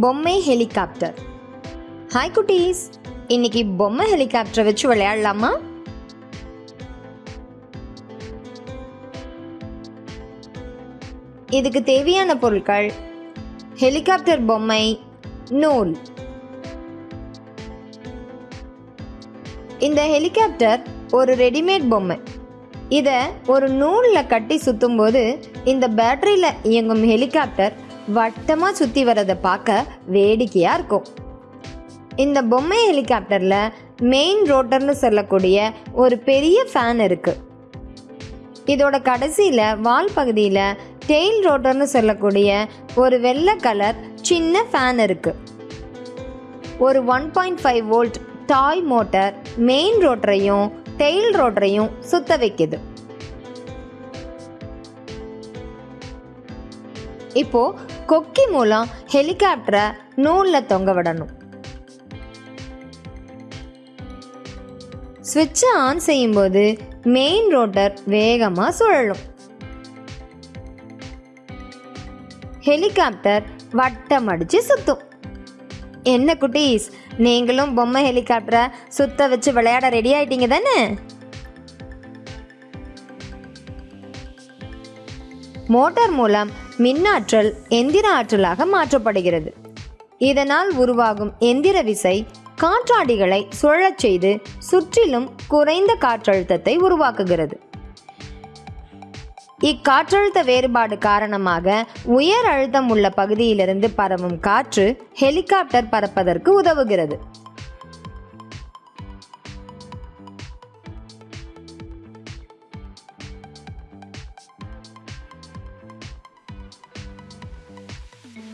பொம்மை helicopter. Hi குட்டீஸ். இன்னைக்கு பொம்மை ஹெலிகாப்டரை வச்சு விளையாடலாமா? இதுக்கு தேவையான பொருட்கள் ஹெலிகாப்டர் பொம்மை நூல். இந்த ஹெலிகாப்டர் ஒரு ரெடிமேட் பொம்மை. இதை ஒரு நூலில் கட்டி சுற்றும்போது இந்த பேட்டரியில் இயங்கும் ஹெலிகாப்டர் வட்டமாக சுற்றி வர்றதை பார்க்க வேடிக்கையாக இருக்கும். இந்த பொம்மை ஹெலிகாப்டரில் மெயின் ரோட்டர்னு சொல்லக்கூடிய ஒரு பெரிய ஃபேன் இருக்குது இதோட கடைசியில் வால் பகுதியில் டெயில் ரோட்டர்னு சொல்லக்கூடிய ஒரு வெள்ளை கலர் சின்ன ஃபேன் இருக்குது ஒரு one point five volt toy motor main ரோட்டரையும் tail ரோட்டரையும் சுத்த வைக்குது. இப்போ கொக்கி மூலம் ஹெலிகாப்டரை நூலில் தொங்க விடணும். சுவிட்சை ஆன் செய்யும்போது மெயின் ரோட்டர் வேகமாக சுழலும். ஹெலிகாப்டர் வட்டம் அடிச்சு சுத்தும். என்ன குட்டீஸ் நீங்களும் பொம்மை ஹெலிகாப்டரை சுத்த வச்சு விளையாட ரெடி ஆயிட்டீங்க தானே? மோட்டார் மூலம் மின்னாற்றல் எந்திர ஆற்றலாக மாற்றப்படுகிறது. இதனால் உருவாகும் எந்திர விசை காற்றாடிகளை சுழலச் செய்து சுற்றிலும் குறைந்த காற்றழுத்தத்தை உருவாக்குகிறது. இக்காற்றழுத்த வேறுபாடு காரணமாக உயர் அழுத்தம் உள்ள பகுதியிலிருந்து பரவும் காற்று ஹெலிகாப்டர் பறப்பதற்கு உதவுகிறது.